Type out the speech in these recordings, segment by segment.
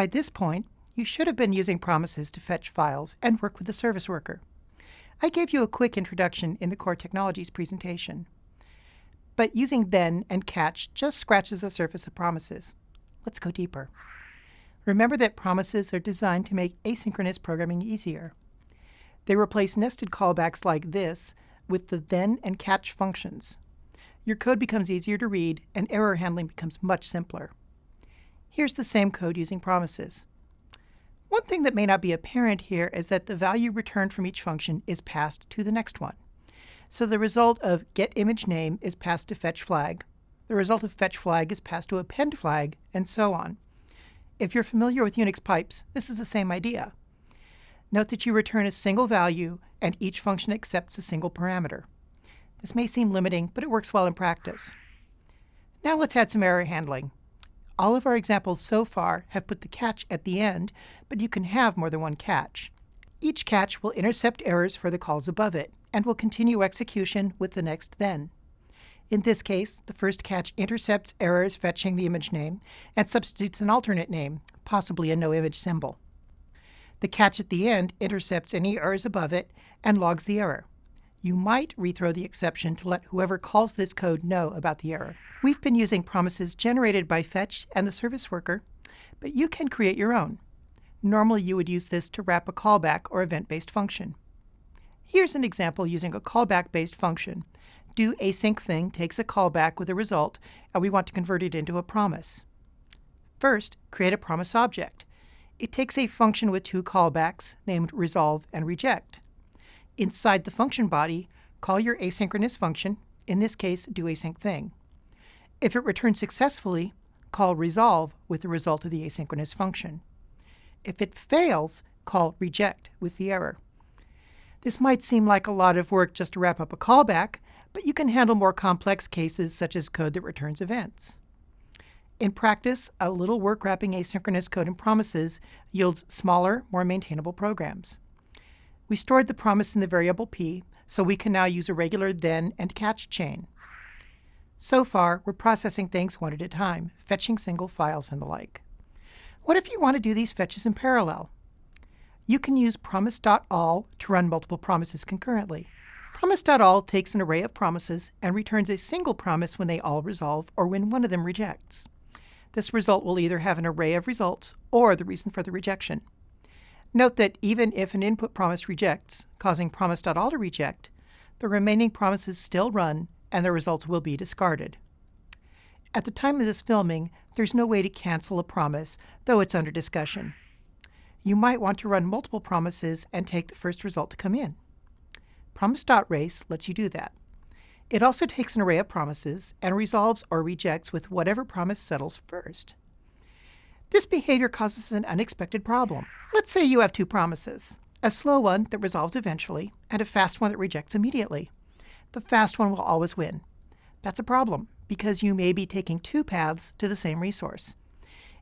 By this point, you should have been using promises to fetch files and work with the service worker. I gave you a quick introduction in the Core Technologies presentation. But using then and catch just scratches the surface of promises. Let's go deeper. Remember that promises are designed to make asynchronous programming easier. They replace nested callbacks like this with the then and catch functions. Your code becomes easier to read and error handling becomes much simpler. Here's the same code using promises. One thing that may not be apparent here is that the value returned from each function is passed to the next one. So the result of getImageName is passed to fetchFlag. The result of fetchFlag is passed to appendFlag, and so on. If you're familiar with Unix pipes, this is the same idea. Note that you return a single value and each function accepts a single parameter. This may seem limiting, but it works well in practice. Now let's add some error handling. All of our examples so far have put the catch at the end, but you can have more than one catch. Each catch will intercept errors for the calls above it, and will continue execution with the next then. In this case, the first catch intercepts errors fetching the image name and substitutes an alternate name, possibly a no image symbol. The catch at the end intercepts any errors above it and logs the error. You might rethrow the exception to let whoever calls this code know about the error. We've been using promises generated by Fetch and the service worker, but you can create your own. Normally you would use this to wrap a callback or event-based function. Here's an example using a callback-based function. Do async thing takes a callback with a result, and we want to convert it into a promise. First, create a promise object it takes a function with two callbacks named resolve and reject. Inside the function body, call your asynchronous function, in this case do async thing. If it returns successfully, call resolve with the result of the asynchronous function. If it fails, call reject with the error. This might seem like a lot of work just to wrap up a callback, but you can handle more complex cases such as code that returns events. In practice, a little work wrapping asynchronous code in promises yields smaller, more maintainable programs. We stored the promise in the variable p, so we can now use a regular then and catch chain. So far, we're processing things one at a time, fetching single files and the like. What if you want to do these fetches in parallel? You can use promise.all to run multiple promises concurrently. Promise.all takes an array of promises and returns a single promise when they all resolve or when one of them rejects. This result will either have an array of results or the reason for the rejection. Note that even if an input promise rejects, causing promise.all to reject, the remaining promises still run and the results will be discarded. At the time of this filming, there's no way to cancel a promise, though it's under discussion. You might want to run multiple promises and take the first result to come in. Promise.race lets you do that. It also takes an array of promises and resolves or rejects with whatever promise settles first. This behavior causes an unexpected problem. Let's say you have two promises, a slow one that resolves eventually and a fast one that rejects immediately. The fast one will always win. That's a problem because you may be taking two paths to the same resource.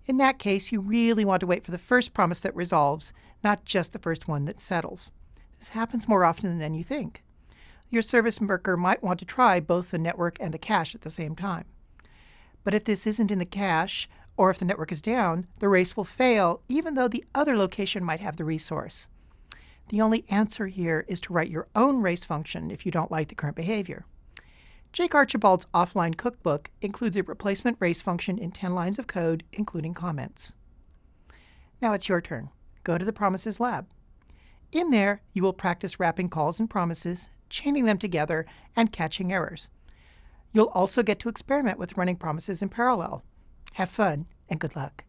In that case, you really want to wait for the first promise that resolves, not just the first one that settles. This happens more often than you think your service worker might want to try both the network and the cache at the same time. But if this isn't in the cache, or if the network is down, the race will fail even though the other location might have the resource. The only answer here is to write your own race function if you don't like the current behavior. Jake Archibald's offline cookbook includes a replacement race function in 10 lines of code, including comments. Now it's your turn. Go to the Promises lab. In there, you will practice wrapping calls and promises, chaining them together, and catching errors. You'll also get to experiment with running promises in parallel. Have fun, and good luck.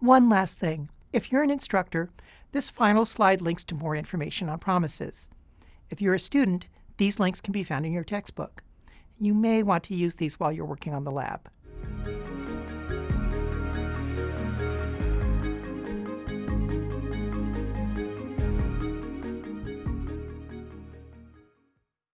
One last thing. If you're an instructor, this final slide links to more information on promises. If you're a student, these links can be found in your textbook. You may want to use these while you're working on the lab.